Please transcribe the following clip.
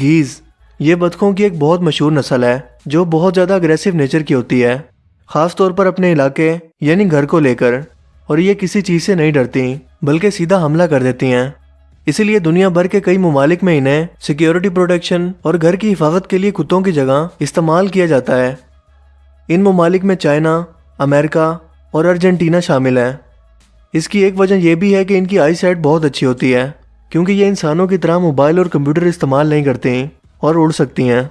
Gaze, یہ بطخوں کی ایک بہت مشہور نسل ہے، جو بہت زیادہ اگریسو نیچر کی ہوتی ہے۔ خاص طور پر اپنے علاقے یعنی گھر کو لے کر۔ اور یہ کسی چیز سے نہیں ڈرتی، بلکہ سیدھا حملہ کر دیتی ہیں۔ اسی لیے دنیا بھر کے کئی ممالک میں انہیں سیکیورٹی پروٹیکشن اور گھر کی حفاظت کے لیے کتوں کی جگہ استعمال کیا جاتا ہے۔ ان ممالک میں چائنا، امریکہ اور ارجنٹینا شامل ہے اس کی ایک وجہ یہ بھی ہے کہ ان کی آئی سائٹ بہت اچھی ہوتی ہے۔ کیونکہ یہ انسانوں کی طرح موبائل اور کمپیوٹر استعمال نہیں کرتے اور اڑ سکتی ہیں۔